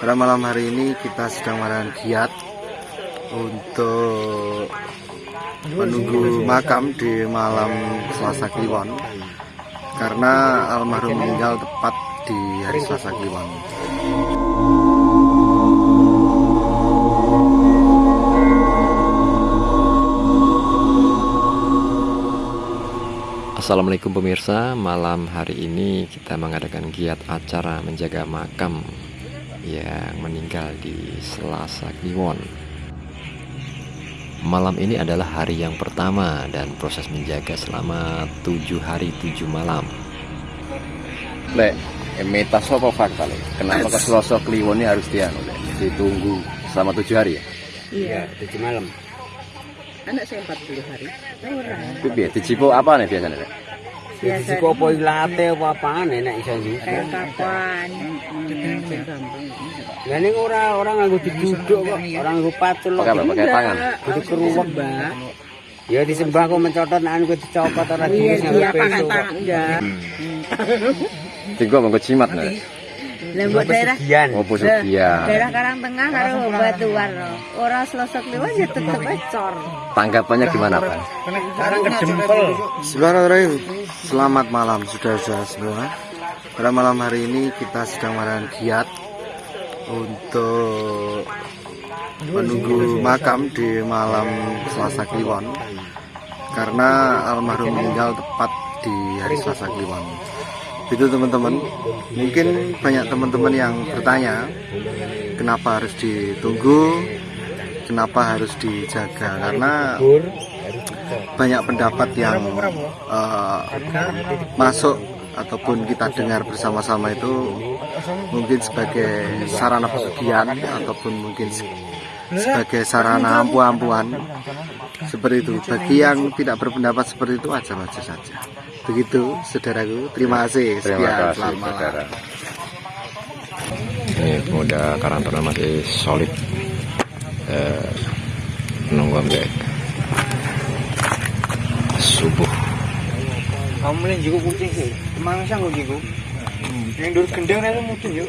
pada malam hari ini kita sedang melakukan giat untuk menunggu makam di malam Selasa Kliwon karena almarhum meninggal tepat di hari Selasa Kliwon. Assalamualaikum pemirsa, malam hari ini kita mengadakan giat acara menjaga makam yang meninggal di Selasa Kliwon. Malam ini adalah hari yang pertama dan proses menjaga selama tujuh hari tujuh malam. Lek, mitos apa fakta lek? Kenapa ke Selasa Kliwon ini harus dianu lek? Ditunggu selama tujuh hari ya? Iya, tujuh malam. anak saya 40 hari. Ora. Itu biar dicipo apa nih biasanya lek? Biasa kok koyo late apa-apane nek iso nggih. Kapan? Hmm. Lah ning ora ora nganggo diduduk kok, ora nganggo pacul kok. Pakai tangan. Itu keruwek, Mbak. Ya disembah kok mencotot nek aku dicopot ora dingin sampe. Iya, pakai tangan. Tinggal monggo cimat nek. Lembut daerah Pesugihan. Oh pesugihan. daerah Karang Tengah karo Batuan loh. Ora selosok liwat ya tetep ecor. Tanggapannya gimana pak? Sekarang kedempel. Bismillahirrahmanirrahim. Selamat malam saudara-saudara semua. Pada malam hari ini kita sedang melakukan giat untuk menunggu makam di malam Selasa Kliwon karena almarhum meninggal tepat di hari Selasa Kliwon. Itu teman-teman. Mungkin banyak teman-teman yang bertanya kenapa harus ditunggu, kenapa harus dijaga karena banyak pendapat yang eh, masuk ataupun kita dengar bersama-sama itu mungkin sebagai sarana pesugihan ataupun mungkin sebagai sarana ampu-ampuan seperti itu bagi yang tidak berpendapat seperti itu aja-aja saja begitu saudaraku terima kasih Terima sekian kasih selamat saudara. Ini pemuda Karang Taruna masih solid eh, menunggu sampai subuh. Kamu mulai juga kucing sih. Ke mana sang kok gitu? Yang dur gendeng itu mungkin yuk.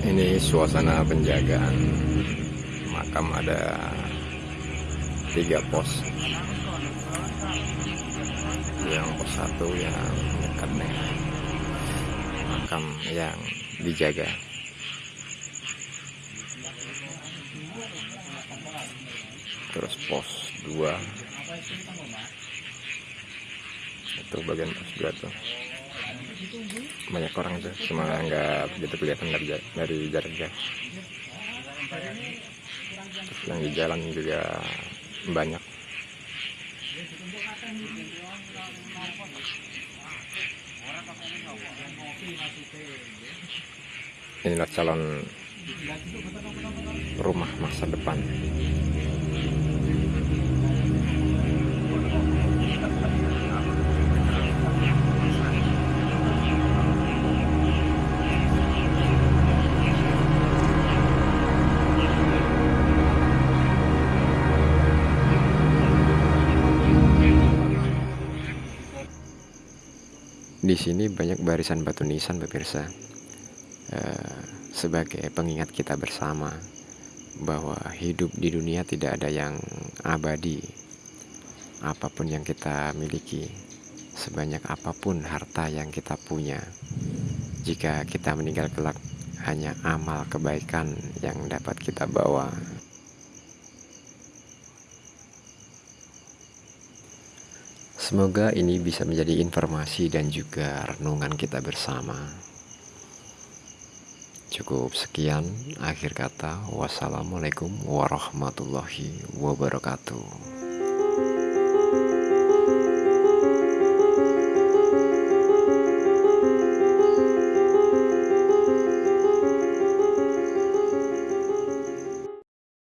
Ini suasana penjagaan makam ada tiga pos. Yang pos satu yang dekat dengan makam yang dijaga. Terus pos dua itu bagian pos dua tuh banyak orang tuh cuma nggak begitu kelihatan dari, dari jarak jauh Terus yang di jalan juga banyak. Inilah calon rumah masa depan Di sini banyak barisan batu nisan pemirsa. Eh, sebagai pengingat kita bersama bahwa hidup di dunia tidak ada yang abadi. Apa pun yang kita miliki, sebanyak apa pun harta yang kita punya, jika kita meninggal kelak, hanya amal kebaikan yang dapat kita bawa. Semoga ini bisa menjadi informasi dan juga renungan kita bersama. Cukup sekian akhir kata. Wassalamualaikum warahmatullahi wabarakatuh.